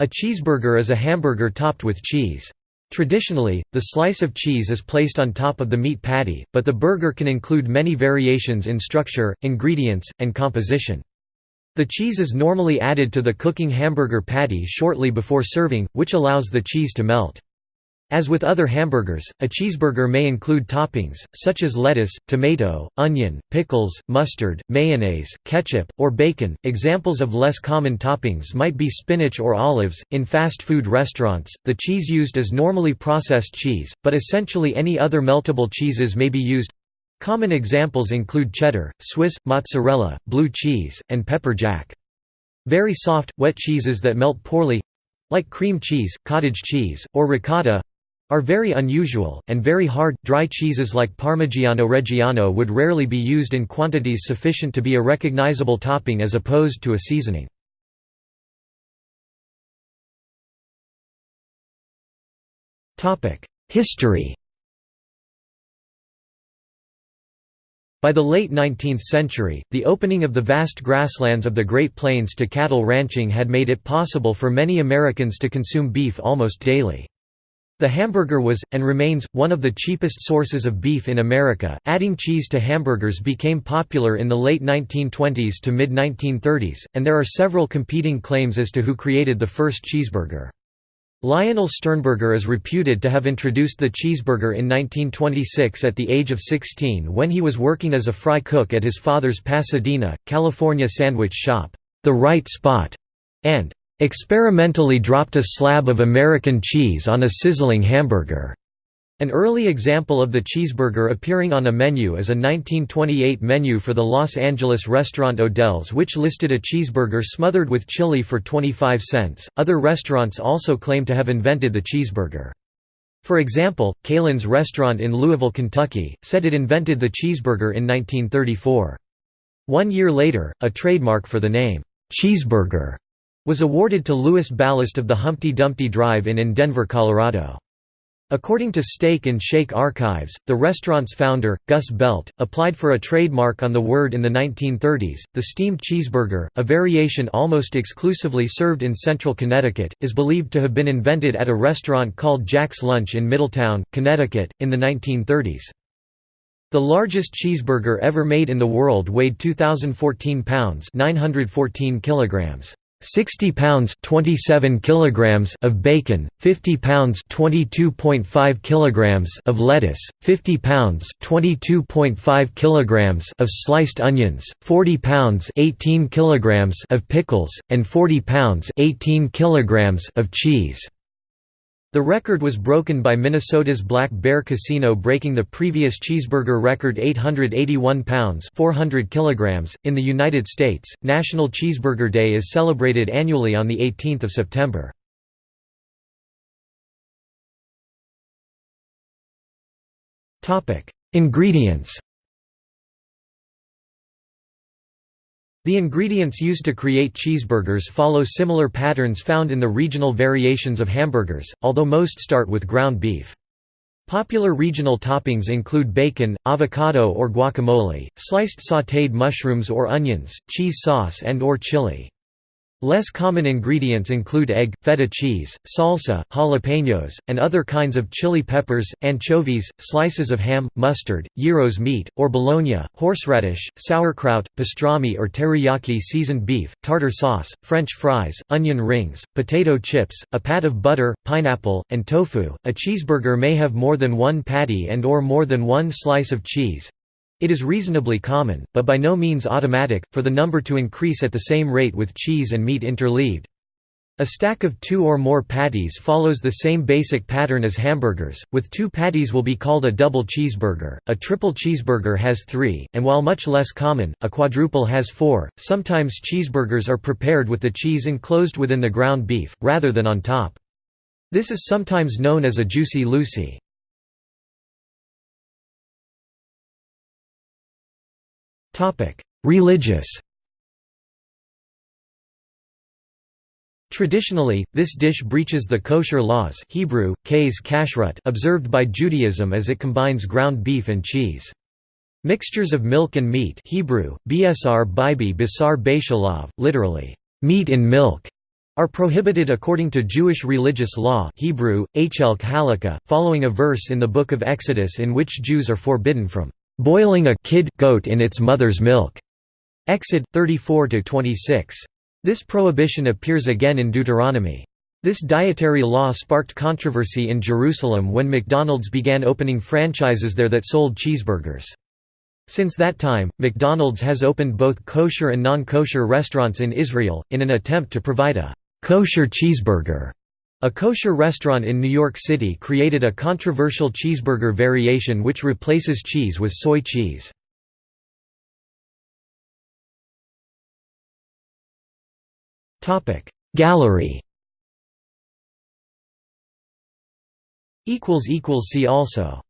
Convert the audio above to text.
A cheeseburger is a hamburger topped with cheese. Traditionally, the slice of cheese is placed on top of the meat patty, but the burger can include many variations in structure, ingredients, and composition. The cheese is normally added to the cooking hamburger patty shortly before serving, which allows the cheese to melt. As with other hamburgers, a cheeseburger may include toppings, such as lettuce, tomato, onion, pickles, mustard, mayonnaise, ketchup, or bacon. Examples of less common toppings might be spinach or olives. In fast food restaurants, the cheese used is normally processed cheese, but essentially any other meltable cheeses may be used. Common examples include cheddar, Swiss, mozzarella, blue cheese, and pepper jack. Very soft, wet cheeses that melt poorly like cream cheese, cottage cheese, or ricotta are very unusual, and very hard, dry cheeses like Parmigiano Reggiano would rarely be used in quantities sufficient to be a recognizable topping as opposed to a seasoning. History By the late 19th century, the opening of the vast grasslands of the Great Plains to cattle ranching had made it possible for many Americans to consume beef almost daily. The hamburger was, and remains, one of the cheapest sources of beef in America. Adding cheese to hamburgers became popular in the late 1920s to mid 1930s, and there are several competing claims as to who created the first cheeseburger. Lionel Sternberger is reputed to have introduced the cheeseburger in 1926 at the age of 16 when he was working as a fry cook at his father's Pasadena, California sandwich shop, The Right Spot, and experimentally dropped a slab of American cheese on a sizzling hamburger. An early example of the cheeseburger appearing on a menu is a 1928 menu for the Los Angeles restaurant Odell's, which listed a cheeseburger smothered with chili for 25 cents. Other restaurants also claim to have invented the cheeseburger. For example, Kaelin's restaurant in Louisville, Kentucky, said it invented the cheeseburger in 1934. One year later, a trademark for the name, cheeseburger, was awarded to Louis Ballast of the Humpty Dumpty Drive-In in Denver, Colorado. According to Steak and Shake Archives, the restaurant's founder, Gus Belt, applied for a trademark on the word in the 1930s. The steamed cheeseburger, a variation almost exclusively served in central Connecticut, is believed to have been invented at a restaurant called Jack's Lunch in Middletown, Connecticut, in the 1930s. The largest cheeseburger ever made in the world weighed 2,014 pounds 914 kilograms. 60 pounds 27 kilograms of bacon, 50 pounds 22.5 kilograms of lettuce, 50 pounds 22.5 kilograms of sliced onions, 40 pounds 18 kilograms of pickles, and 40 pounds 18 kilograms of cheese. The record was broken by Minnesota's Black Bear Casino breaking the previous cheeseburger record 881 pounds 400 kilograms. .In the United States, National Cheeseburger Day is celebrated annually on 18 September. Ingredients The ingredients used to create cheeseburgers follow similar patterns found in the regional variations of hamburgers, although most start with ground beef. Popular regional toppings include bacon, avocado or guacamole, sliced sautéed mushrooms or onions, cheese sauce and or chili. Less common ingredients include egg, feta cheese, salsa, jalapenos, and other kinds of chili peppers, anchovies, slices of ham, mustard, gyros meat, or bologna, horseradish, sauerkraut, pastrami or teriyaki seasoned beef, tartar sauce, french fries, onion rings, potato chips, a pat of butter, pineapple, and tofu. A cheeseburger may have more than one patty and or more than one slice of cheese. It is reasonably common, but by no means automatic, for the number to increase at the same rate with cheese and meat interleaved. A stack of two or more patties follows the same basic pattern as hamburgers, with two patties will be called a double cheeseburger, a triple cheeseburger has three, and while much less common, a quadruple has four. Sometimes cheeseburgers are prepared with the cheese enclosed within the ground beef, rather than on top. This is sometimes known as a juicy Lucy. Religious Traditionally, this dish breaches the kosher laws Hebrew, kashrut observed by Judaism as it combines ground beef and cheese. Mixtures of milk and meat Hebrew, bsr bibi literally, meat in milk, are prohibited according to Jewish religious law Hebrew, halakha, following a verse in the Book of Exodus in which Jews are forbidden from "...boiling a kid goat in its mother's milk." Exod 34–26. This prohibition appears again in Deuteronomy. This dietary law sparked controversy in Jerusalem when McDonald's began opening franchises there that sold cheeseburgers. Since that time, McDonald's has opened both kosher and non-kosher restaurants in Israel, in an attempt to provide a «kosher cheeseburger». A kosher restaurant in New York City created a controversial cheeseburger variation which replaces cheese with soy cheese. Gallery See also